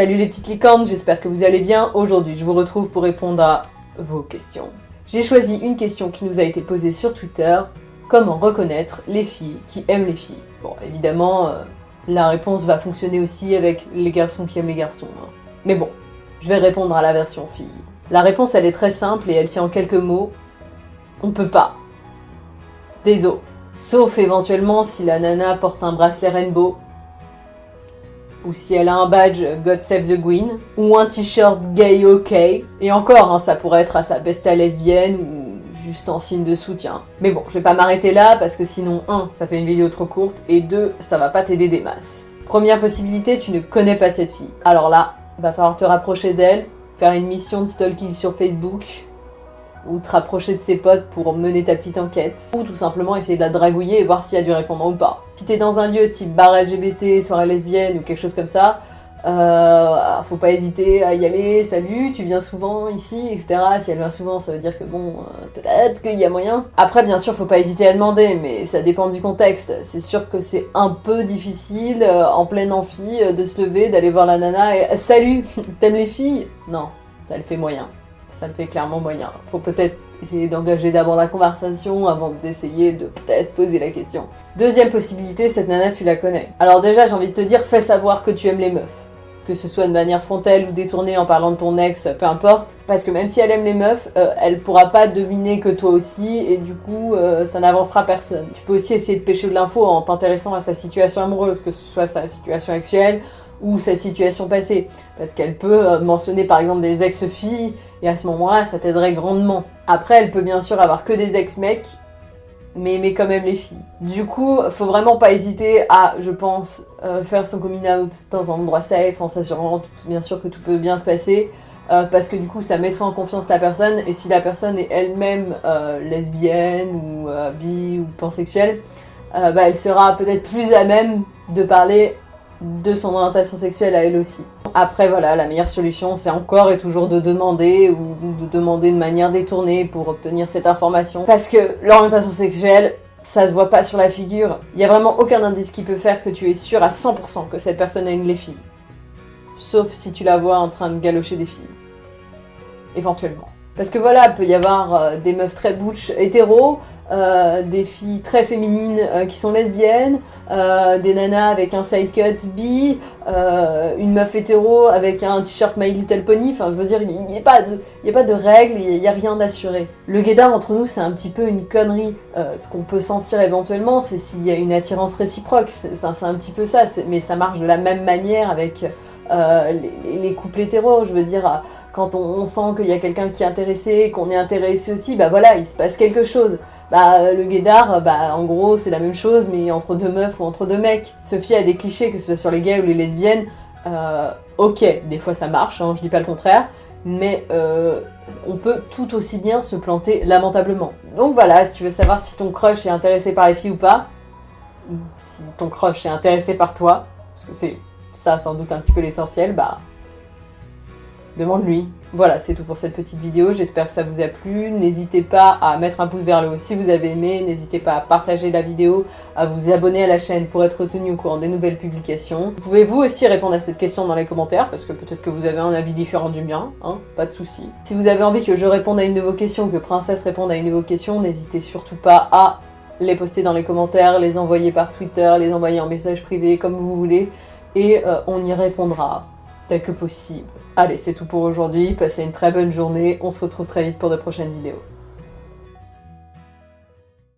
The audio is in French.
Salut les petites licornes, j'espère que vous allez bien. Aujourd'hui, je vous retrouve pour répondre à vos questions. J'ai choisi une question qui nous a été posée sur Twitter. Comment reconnaître les filles qui aiment les filles? Bon, évidemment, euh, la réponse va fonctionner aussi avec les garçons qui aiment les garçons. hein. Mais bon, je vais répondre à la version fille. La réponse, elle est très simple et elle tient en quelques mots. On peut pas. Désolé. Sauf éventuellement si la nana porte un bracelet rainbow, ou si elle a un badge God Save the Queen, ou un t-shirt gay ok, et encore, hein, ça pourrait être à sa besta lesbienne, ou juste en signe de soutien. Mais bon, je vais pas m'arrêter là, parce que sinon, 1, ça fait une vidéo trop courte, et 2, ça va pas t'aider des masses. Première possibilité, tu ne connais pas cette fille. Alors là, va falloir te rapprocher d'elle, faire une mission de stalking sur Facebook, ou te rapprocher de ses potes pour mener ta petite enquête, ou tout simplement essayer de la dragouiller et voir s'il y a du répondant ou pas. Si t'es dans un lieu type bar LGBT, soirée lesbienne ou quelque chose comme ça, euh, faut pas hésiter à y aller, salut, tu viens souvent ici, etc. Si elle vient souvent, ça veut dire que bon, euh, peut-être qu'il y a moyen. Après, bien sûr, faut pas hésiter à demander, mais ça dépend du contexte. C'est sûr que c'est un peu difficile, euh, en pleine amphi, de se lever, d'aller voir la nana et « Salut, t'aimes les filles ?» Non, ça le fait moyen ça le fait clairement moyen. Faut peut-être essayer d'engager d'abord la conversation avant d'essayer de peut-être poser la question. Deuxième possibilité, cette nana tu la connais. Alors déjà j'ai envie de te dire, fais savoir que tu aimes les meufs. Que ce soit de manière frontale ou détournée en parlant de ton ex, peu importe. Parce que même si elle aime les meufs, euh, elle pourra pas deviner que toi aussi et du coup euh, ça n'avancera personne. Tu peux aussi essayer de pêcher de l'info en t'intéressant à sa situation amoureuse, que ce soit sa situation actuelle ou sa situation passée. Parce qu'elle peut euh, mentionner par exemple des ex-filles et à ce moment-là, ça t'aiderait grandement. Après, elle peut bien sûr avoir que des ex-mecs, mais aimer quand même les filles. Du coup, faut vraiment pas hésiter à, je pense, euh, faire son coming out dans un endroit safe, en s'assurant bien sûr que tout peut bien se passer, euh, parce que du coup, ça mettrait en confiance la personne, et si la personne est elle-même lesbienne, ou bi, ou pansexuelle, bah, elle sera peut-être plus à même de parler de son orientation sexuelle à elle aussi. Après voilà, la meilleure solution c'est encore et toujours de demander ou de demander de manière détournée pour obtenir cette information. Parce que l'orientation sexuelle, ça se voit pas sur la figure. Il y a vraiment aucun indice qui peut faire que tu es sûr à 100% que cette personne a une les filles. Sauf si tu la vois en train de galocher des filles. Éventuellement. Parce que voilà, il peut y avoir euh, des meufs très butch hétéros, euh, des filles très féminines euh, qui sont lesbiennes, des nanas avec un side cut bi, une meuf hétéro avec un t-shirt My Little Pony, enfin je veux dire, il n'y a, pas de- a pas de règles, il n'y a, rien d'assuré. Le guédard entre nous c'est un petit peu une connerie, ce qu'on peut sentir éventuellement c'est s'il y a une attirance réciproque, enfin c'est un petit peu ça, mais ça marche de la même manière avec euh, les, les couples hétéros, je veux dire, quand on, sent qu'il y a quelqu'un qui est intéressé, qu'on est intéressé aussi, bah voilà, il se passe quelque chose. Bah le guédard, bah en gros c'est la même chose mais entre deux meufs ou entre deux mecs. Sophie a des clichés, que ce soit sur les gays ou les lesbiennes, euh, ok, des fois ça marche, hein, je dis pas le contraire, mais euh, on peut tout aussi bien se planter lamentablement. Donc voilà, si tu veux savoir si ton crush est intéressé par les filles ou pas, si ton crush est intéressé par toi, parce que c'est ça sans doute un petit peu l'essentiel, bah demande-lui. Voilà, c'est tout pour cette petite vidéo, j'espère que ça vous a plu. N'hésitez pas à mettre un pouce vers le haut si vous avez aimé, n'hésitez pas à partager la vidéo, à vous abonner à la chaîne pour être tenu au courant des nouvelles publications. Vous pouvez vous aussi répondre à cette question dans les commentaires, parce que peut-être que vous avez un avis différent du mien, hein, pas de souci. Si vous avez envie que je réponde à une de vos questions, que Princesse réponde à une de vos questions, n'hésitez surtout pas à les poster dans les commentaires, les envoyer par Twitter, les envoyer en message privé, comme vous voulez, et euh, on y répondra dès que possible. Allez, c'est tout pour aujourd'hui, passez une très bonne journée, on se retrouve très vite pour de prochaines vidéos.